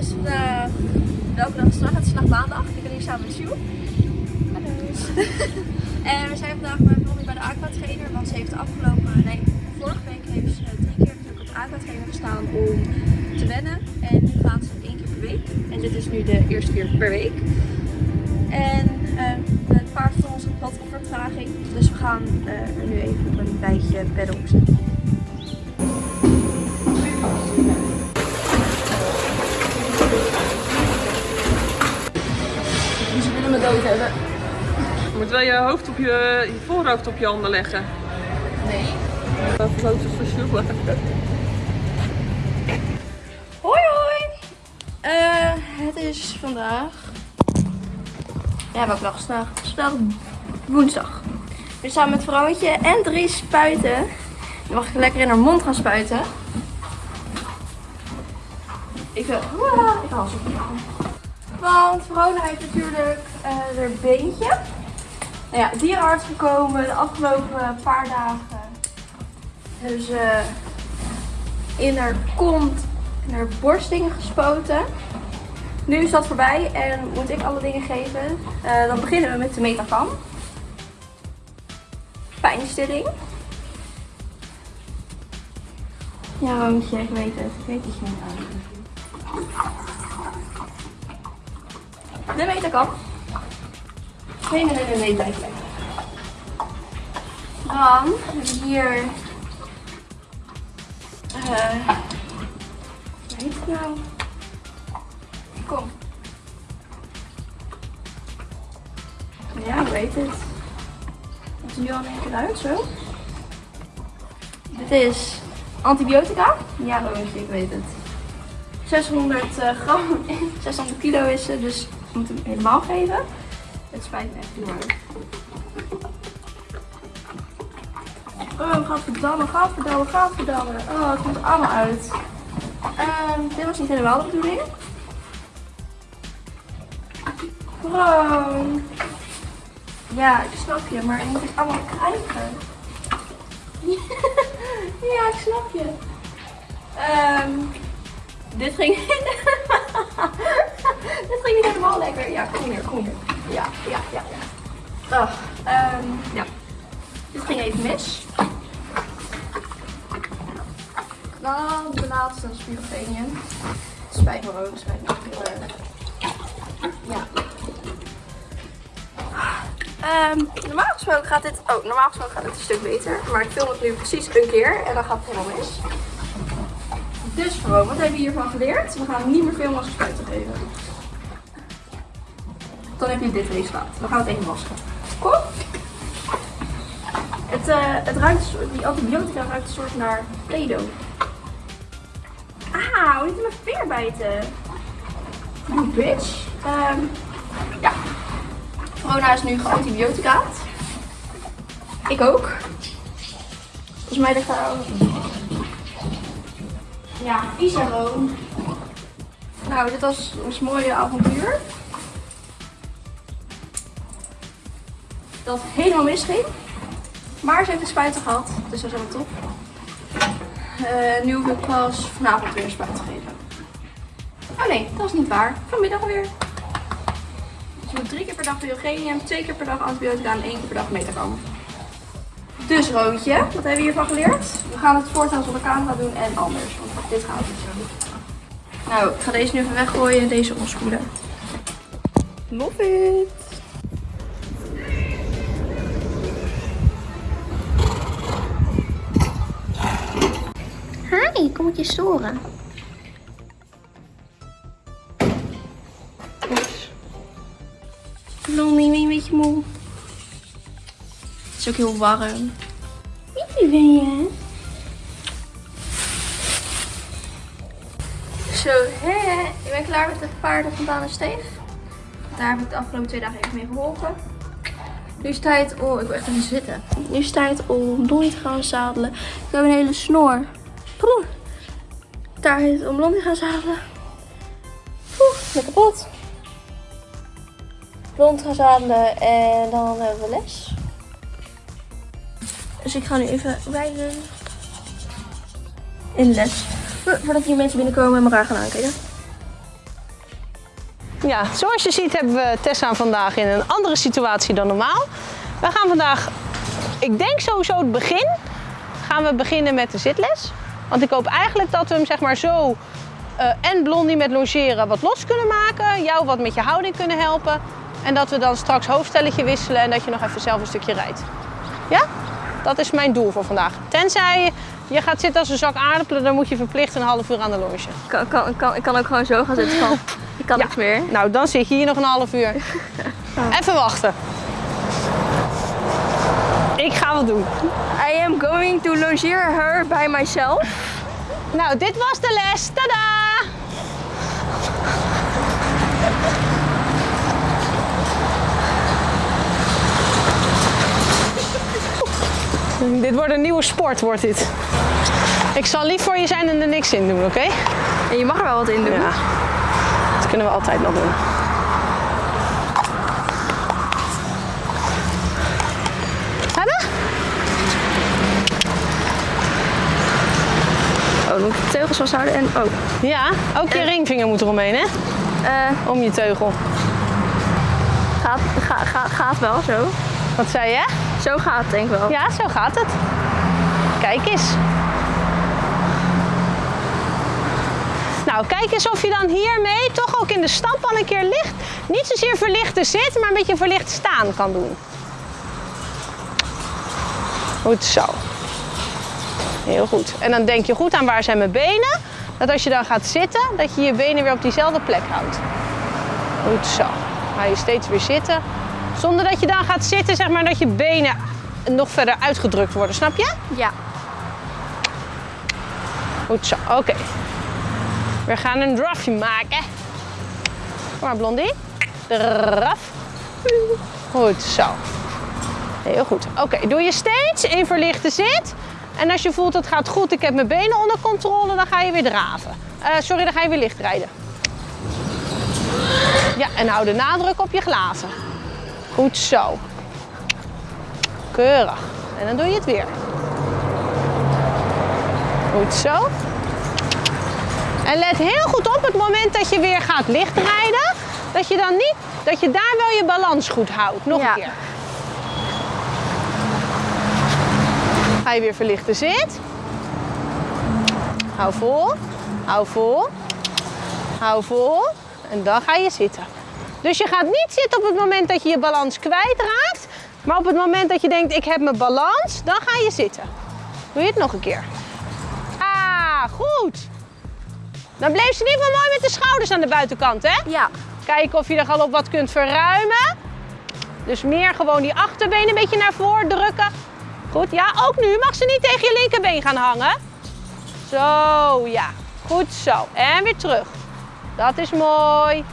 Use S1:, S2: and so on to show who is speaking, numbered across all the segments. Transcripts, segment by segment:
S1: is vandaag, welke dag is het? Het is vandaag maandag. Ik ben hier samen met Sjoe. Hallo. en we zijn vandaag bij Blondie bij de aquatrainer, want ze heeft afgelopen, nee, vorige week heeft ze drie keer op de aquatrainer gestaan om te wennen. En nu gaat ze één keer per week. En dit is nu de eerste keer per week. En uh, het paard van ons had wat vertraging, dus we gaan uh, er nu even op een bijtje op zetten.
S2: Wel je hoofd op je, je voorhoofd op je handen leggen.
S1: Nee.
S2: Foto's voor Sjoe.
S1: Hoi hoi! Uh, het is vandaag... Ja, welke dag is vandaag? Het is vandaag woensdag. We zijn samen met vrouwtje en drie spuiten. Dan mag ik lekker in haar mond gaan spuiten. Ik wil... Ik haal ze Want Verona heeft natuurlijk uh, haar beentje. Nou ja, dierenarts gekomen de afgelopen paar dagen. Dus uh, in haar kont en haar borstdingen gespoten. Nu is dat voorbij en moet ik alle dingen geven. Uh, dan beginnen we met de metacam. Pijnstilling. Ja, Roontje, ik weet het. Ik weet je niet aan. De metacam. Nee, nee, nee, nee, blijf. Dan hebben we hier... Uh, hoe heet het nou? Kom. Ja, ik weet het. Het is nu al één keer uit, zo. Dit is antibiotica. Ja, Roontje, ik weet het. 600 uh, gram, 600 kilo is ze, dus ik moet hem helemaal geven. Het spijt me echt erg. Oh, gadverdamme, gadverdamme, gadverdamme. Oh, het komt allemaal uit. Um, dit was niet helemaal de bedoeling. Bro. Ja, ik snap je, maar je moet het allemaal krijgen. ja, ik snap je. Um, dit ging... dit ging niet helemaal lekker. Ja, kom hier, kom hier. Ja, ja, ja. Oh, ja. Dit ging even mis. Dan de laatste spirofenium. Spijt me erg. Ja. Um, normaal gesproken gaat dit... Oh, normaal gesproken gaat het een stuk beter. Maar ik film het nu precies een keer en dan gaat het helemaal mis. Dus gewoon, wat hebben we hiervan geleerd? We gaan niet meer filmen als we spuiten geven. Dan heb je dit resultaat. We gaan het even wassen. Kom. Het, uh, het ruikt, die antibiotica ruikt een soort naar Play-Doh. Auw, niet in mijn veer bijten. You bitch. Um, ja. Corona is nu geantibioticaat. Ik ook. Volgens mij ligt daar ook Ja, Isaroon. Nou, dit was ons mooie avontuur. Dat helemaal misging. Maar ze heeft een spuiten gehad, dus dat is helemaal top. Uh, nu hoef ik pas vanavond weer een spuit te geven. Oh nee, dat is niet waar. Vanmiddag weer. Dus je moet drie keer per dag biogenium, twee keer per dag antibiotica en één keer per dag metacam. Dus Roodje, wat hebben we hiervan geleerd? We gaan het voortaan zonder camera doen en anders, want dit gaat niet zo. Nou, ik ga deze nu even weggooien en deze omspoelen. Love kom ik je storen? Oeps. Blondie, ben je een beetje moe? Het is ook heel warm. Wie ben je? Zo, hè? Ik ben klaar met de paarden van Daan en Steef. Daar heb ik de afgelopen twee dagen even mee geholpen. Nu is het tijd om... Ik wil echt even zitten. Nu is het tijd om Donnie te gaan zadelen. Ik heb een hele snor. Het om Blondie gaan zadelen. Poeh, ben kapot. Blond gaan zadelen en dan hebben we les. Dus ik ga nu even rijden in les. Voordat hier mensen binnenkomen en me raar gaan aankijken.
S3: Ja, zoals je ziet hebben we Tessa vandaag in een andere situatie dan normaal. We gaan vandaag, ik denk sowieso het begin, gaan we beginnen met de zitles. Want ik hoop eigenlijk dat we hem zeg maar zo eh, en Blondie met logeren wat los kunnen maken. Jou wat met je houding kunnen helpen. En dat we dan straks hoofdstelletje wisselen en dat je nog even zelf een stukje rijdt. Ja? Dat is mijn doel voor vandaag. Tenzij je gaat zitten als een zak aardappelen, dan moet je verplicht een half uur aan de longe.
S1: Ik kan, kan, kan, ik kan ook gewoon zo gaan zitten van, ik kan
S3: Ja.
S1: niks meer.
S3: Nou, dan zit je hier nog een half uur. Even wachten. Ik ga wat doen.
S1: I am going to logeer her by myself.
S3: Nou, dit was de les. Tada! Dit wordt een nieuwe sport, wordt dit. Ik zal lief voor je zijn en er niks in doen, oké?
S1: En je mag er wel wat in doen.
S3: Ja. Dat kunnen we altijd nog doen. Hebben?
S1: Oh, dan moet ik de teugels vasthouden en... Oh,
S3: Ja, ook je ringvinger moet eromheen, hè?
S1: eh,
S3: Om je teugel.
S1: gaat, gaat, gaat, gaat wel zo.
S3: Wat zei je?
S1: Zo gaat het denk ik wel.
S3: Ja, zo gaat het. Kijk eens. Nou, kijk eens of je dan hiermee toch ook in de stap al een keer licht, niet zozeer verlichte zit, maar een beetje verlicht staan kan doen. Goed zo. Heel goed. En dan denk je goed aan waar zijn mijn benen. Dat als je dan gaat zitten, dat je je benen weer op diezelfde plek houdt. Goed zo. Ga je steeds weer zitten. Zonder dat je dan gaat zitten, zeg maar, dat je benen nog verder uitgedrukt worden. Snap je?
S1: Ja.
S3: Goed zo, oké. We gaan een drafje maken. Kom maar, Blondie. Draf. Goed zo. Heel goed. Oké, doe je steeds in verlichte zit. En als je voelt het gaat goed, ik heb mijn benen onder controle, dan ga je weer draven. Eh, sorry, dan ga je weer licht rijden. Ja, en hou de nadruk op je glazen. Goed zo. Keurig. En dan doe je het weer. Goed zo. En let heel goed op het moment dat je weer gaat lichtrijden. Dat je dan niet, dat je daar wel je balans goed houdt. Nog
S1: Ja.
S3: een keer. Ga je weer verlichten zit. Hou vol. Hou vol. Hou vol. En dan ga je zitten. Dus je gaat niet zitten op het moment dat je je balans kwijtraakt. Maar op het moment dat je denkt, ik heb mijn balans, dan ga je zitten. Doe je het nog een keer. Ah, goed. Dan bleef ze ieder geval mooi met de schouders aan de buitenkant, hè?
S1: Ja.
S3: Kijken of je er al op wat kunt verruimen. Dus meer gewoon die achterbeen een beetje naar voren drukken. Goed, ja, ook nu mag ze niet tegen je linkerbeen gaan hangen. Zo, ja. Goed zo. En weer terug. Dat is mooi.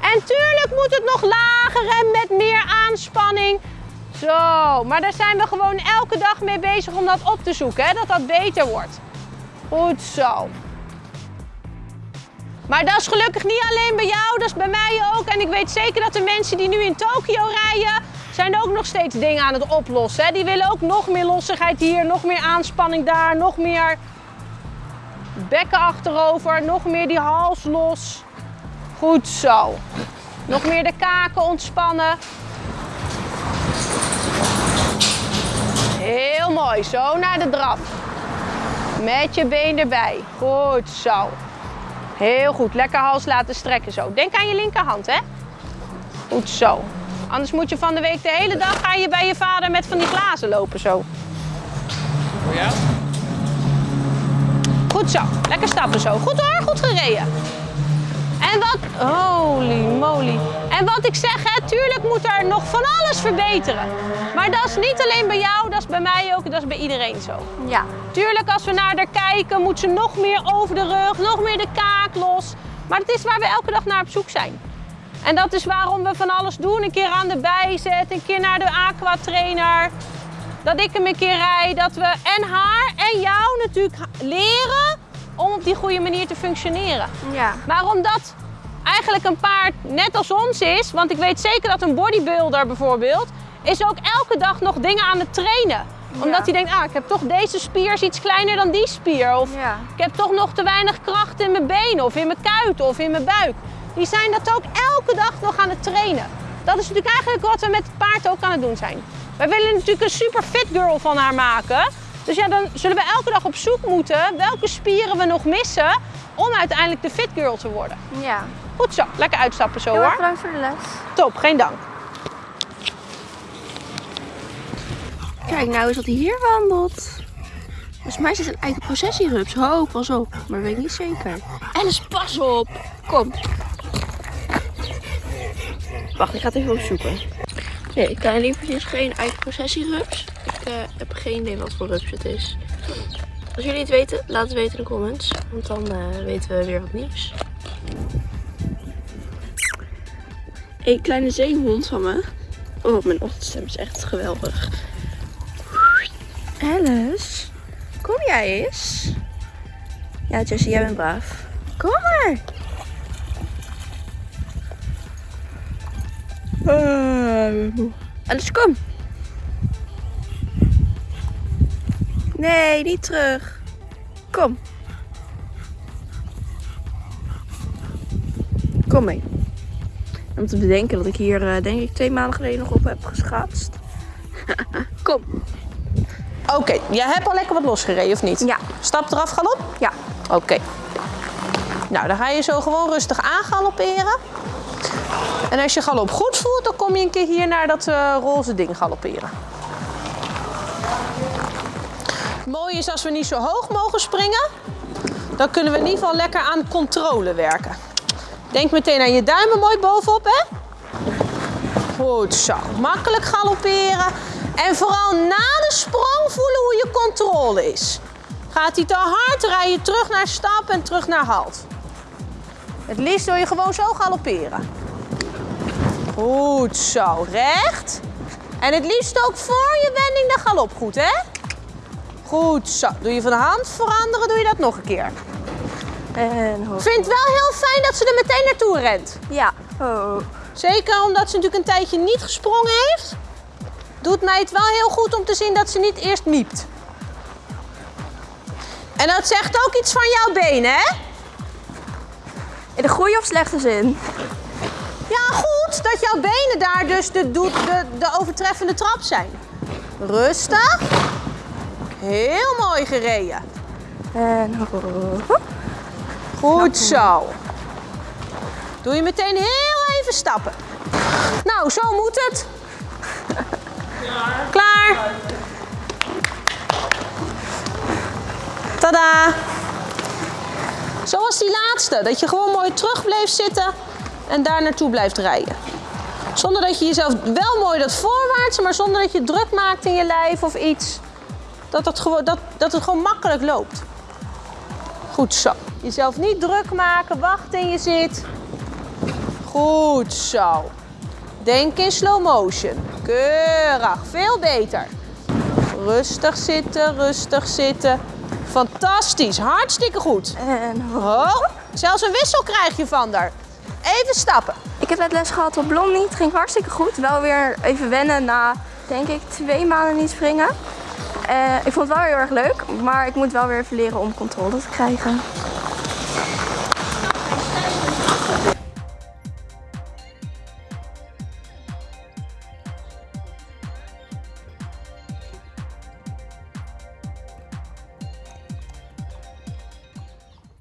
S3: En tuurlijk moet het nog lager en met meer aanspanning. Zo, maar daar zijn we gewoon elke dag mee bezig om dat op te zoeken, hè? dat dat beter wordt. Goed zo. Maar dat is gelukkig niet alleen bij jou, dat is bij mij ook. En ik weet zeker dat de mensen die nu in Tokio rijden, zijn ook nog steeds dingen aan het oplossen. Hè? Die willen ook nog meer lossigheid hier, nog meer aanspanning daar, nog meer bekken achterover, nog meer die hals los. Goed zo. Nog meer de kaken ontspannen. Heel mooi, zo naar de draf. Met je been erbij. Goed zo. Heel goed, lekker hals laten strekken zo. Denk aan je linkerhand, hè? Goed zo. Anders moet je van de week de hele dag ga je bij je vader met van die glazen lopen zo.
S2: Ja?
S3: Goed zo, lekker stappen zo. Goed hoor, goed gereden. En wat, holy moly. En wat ik zeg, hè, tuurlijk moet er nog van alles verbeteren. Maar dat is niet alleen bij jou, dat is bij mij ook, dat is bij iedereen zo.
S1: Ja.
S3: Tuurlijk, als we naar haar kijken, moet ze nog meer over de rug, nog meer de kaak los. Maar het is waar we elke dag naar op zoek zijn. En dat is waarom we van alles doen. Een keer aan de bijzet, een keer naar de aqua trainer. Dat ik hem een keer rijd, dat we en haar en jou natuurlijk leren om op die goede manier te functioneren.
S1: Ja.
S3: Maar omdat eigenlijk een paard net als ons is, want ik weet zeker dat een bodybuilder bijvoorbeeld, is ook elke dag nog dingen aan het trainen. Omdat hij denkt, ah, ik heb toch deze spier is iets kleiner dan die spier. Of
S1: Ja.
S3: ik heb toch nog te weinig kracht in mijn benen of in mijn kuiten of in mijn buik. Die zijn dat ook elke dag nog aan het trainen. Dat is natuurlijk eigenlijk wat we met het paard ook aan het doen zijn. Wij willen natuurlijk een super fit girl van haar maken. Dus ja, dan zullen we elke dag op zoek moeten welke spieren we nog missen om uiteindelijk de fit girl te worden.
S1: Ja.
S3: Goed zo, lekker uitstappen zo
S1: Heel erg
S3: hoor.
S1: bedankt voor de les.
S3: Top, geen dank.
S1: Kijk nou eens wat hij hier wandelt. Volgens mij is het een eigen processierups. Ho, pas op. Maar weet ik niet zeker. Alice, pas op. Kom. Wacht, ik ga het even opzoeken. Nee, kleine lievertje is geen eigen processierups. Ik eh, heb geen idee wat voor rups het is. Als jullie het weten, laat het weten in de comments. Want dan eh, weten we weer wat nieuws. Een kleine zeehond van me. Oh, mijn ochtendstem is echt geweldig. Alice, kom jij eens? Ja, Jessie, jij bent braaf. Kom maar. Alice, kom. Nee, niet terug. Kom. Kom mee. Om te bedenken dat ik hier, eh, denk ik, twee maanden geleden nog op heb geschaatst. kom.
S3: Oké, jij hebt al lekker wat losgereden of niet?
S1: Ja.
S3: Stap eraf, galop?
S1: Ja.
S3: Oké. Nou, dan ga je zo gewoon rustig aangalopperen. En als je galop goed voelt, dan kom je een keer hier naar dat eh, roze ding galopperen. Het mooie is als we niet zo hoog mogen springen, dan kunnen we in ieder geval lekker aan controle werken. Denk meteen aan je duimen mooi bovenop, hè? Goed zo. Makkelijk galopperen. En vooral na de sprong voelen hoe je controle is. Gaat hij te hard, rij je terug naar stap en terug naar halt. Het liefst wil je gewoon zo galopperen. Goed zo, recht. En het liefst ook voor je wending de galop, goed hè? Goed zo. Doe je van de hand veranderen, doe je dat nog een keer.
S1: En hoog.
S3: Ik vind het wel heel fijn dat ze er meteen naartoe rent.
S1: Ja. Oh.
S3: Zeker omdat ze natuurlijk een tijdje niet gesprongen heeft. Doet mij het wel heel goed om te zien dat ze niet eerst miept. En dat zegt ook iets van jouw benen, hè?
S1: In de goede of slechte zin?
S3: Ja, goed dat jouw benen daar dus de, de, de overtreffende trap zijn. Rustig. Heel mooi gereden.
S1: En hoog.
S3: Goed zo. Doe je meteen heel even stappen. Nou, zo moet het. Klaar. Tada. Zoals die laatste. Dat je gewoon mooi terug bleef zitten en daar naartoe blijft rijden. Zonder dat je jezelf wel mooi dat voorwaarts, maar zonder dat je druk maakt in je lijf of iets. Dat het gewoon, dat, dat het gewoon makkelijk loopt. Goed zo. Jezelf niet druk maken, wacht in je zit. Goed zo. Denk in slow motion. Keurig, veel beter. Rustig zitten, rustig zitten. Fantastisch, hartstikke goed.
S1: En.
S3: Oh, zelfs een wissel krijg je van haar. Even stappen.
S1: Ik heb net les gehad op Blondie. Het ging hartstikke goed. Wel weer even wennen na, denk ik, twee maanden niet springen. Eh, ik vond het wel heel erg leuk, maar ik moet wel weer even leren om controle te krijgen.